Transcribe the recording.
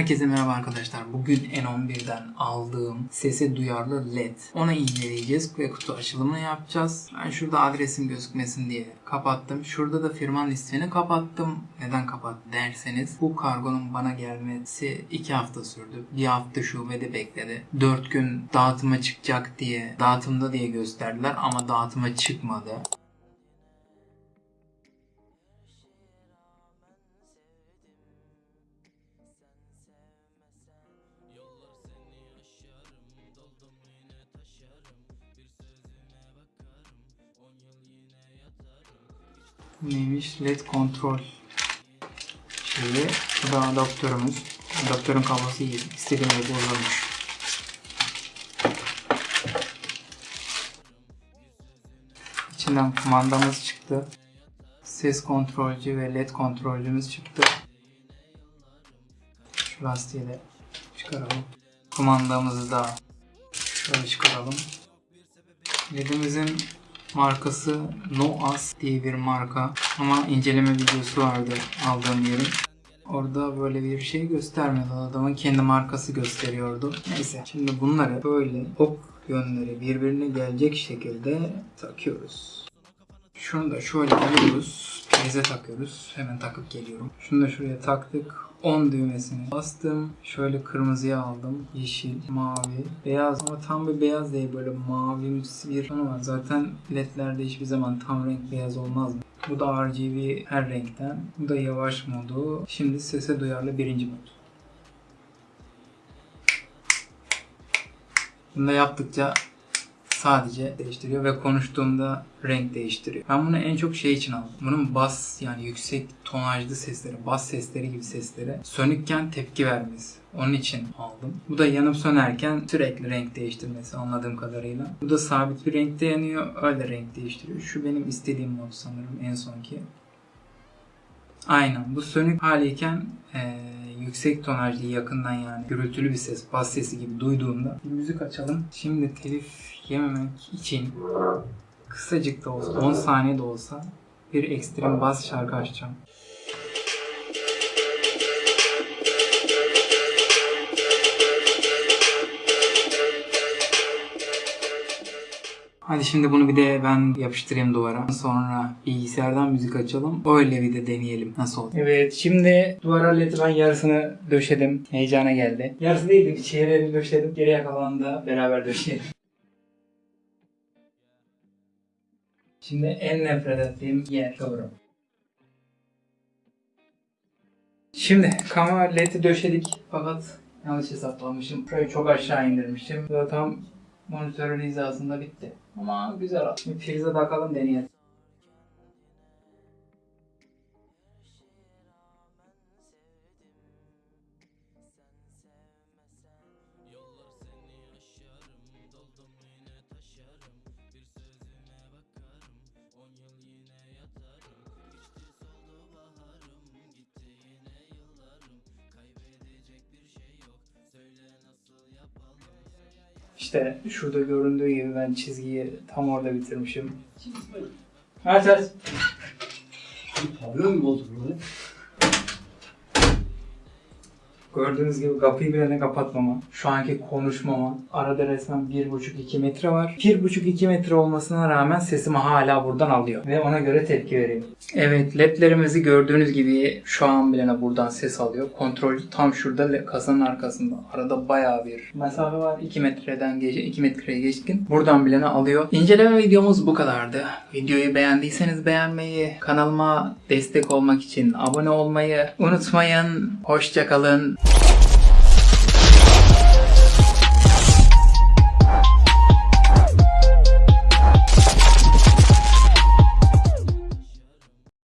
Herkese merhaba arkadaşlar. Bugün N11'den aldığım sesi duyarlı LED. Onu inceleyeceğiz ve kutu açılımını yapacağız. Ben şurada adresim gözükmesin diye kapattım. Şurada da firmanın ismini kapattım. Neden kapattım derseniz bu kargonun bana gelmesi 2 hafta sürdü. Bir hafta şubede bekledi. 4 gün dağıtıma çıkacak diye dağıtımda diye gösterdiler ama dağıtıma çıkmadı. Neymiş? LED kontrol şeyi. Bu da adaptörümüz. Adaptörün kablosu iyi. İstediğim gibi uzanmış. İçinden kumandamız çıktı. Ses kontrolcü ve LED kontrolcümüz çıktı. Şu lastiği de çıkaralım. Kumandamızı da şöyle çıkaralım. LED'imizin markası Noas diye bir marka. Ama inceleme videosu vardı aldığım yerin. Orada böyle bir şey göstermedi. Adamın kendi markası gösteriyordu. Neyse şimdi bunları böyle ok yönleri birbirine gelecek şekilde takıyoruz. Şunu da şöyle alıyoruz. Prize takıyoruz. Hemen takıp geliyorum. Şunu da şuraya taktık. 10 düğmesini bastım. Şöyle kırmızıya aldım. Yeşil, mavi, beyaz ama tam bir beyaz değil böyle mavimsi bir tonu var. Zaten ledlerde hiçbir zaman tam renk beyaz olmaz mı? Bu da RGB her renkten. Bu da yavaş modu. Şimdi sese duyarlı birinci mod. Bunu da yaptıkça sadece değiştiriyor ve konuştuğumda renk değiştiriyor. Ben bunu en çok şey için aldım. Bunun bas yani yüksek tonajlı sesleri, bas sesleri gibi seslere sönükken tepki vermesi. Onun için aldım. Bu da yanıp sönerken sürekli renk değiştirmesi anladığım kadarıyla. Bu da sabit bir renkte yanıyor. Öyle renk değiştiriyor. Şu benim istediğim mod sanırım en sonki. Aynen. Bu sönük haliyken ee, yüksek tonajlı yakından yani gürültülü bir ses, bas sesi gibi duyduğumda bir müzik açalım. Şimdi telif yememek için kısacık da olsa 10 saniye de olsa bir ekstrem bas şarkı açacağım. Hadi şimdi bunu bir de ben yapıştırayım duvara. Sonra bilgisayardan müzik açalım. Öyle bir de deneyelim nasıl olur. Evet şimdi duvara ledi ben yarısını döşedim. Heyecana geldi. Yarısı değildi bir çeyreğini döşedim. Geriye kalanını da beraber döşeyelim. Şimdi en nefret ettiğim yer doğru. Şimdi kamera ledi döşedik fakat yanlış hesaplamışım. Şurayı çok aşağı indirmişim. Bu da tam monitörün hizasında bitti. Ama güzel oldu. Şimdi prize takalım deneyelim. İşte şurada göründüğü gibi ben çizgiyi tam orada bitirmişim. Aç aç. Pavyon mu oldu burada? Gördüğünüz gibi kapıyı bile ne kapatmama, şu anki konuşmama, arada resmen 1,5-2 metre var. 1,5-2 metre olmasına rağmen sesimi hala buradan alıyor. Ve ona göre tepki veriyor. Evet ledlerimizi gördüğünüz gibi şu an bile buradan ses alıyor. Kontrol tam şurada kasanın arkasında. Arada bayağı bir mesafe var. 2 metreden geç 2 metreye geçkin. Buradan bilene alıyor. İnceleme videomuz bu kadardı. Videoyu beğendiyseniz beğenmeyi, kanalıma destek olmak için abone olmayı unutmayın. Hoşçakalın. Thank you.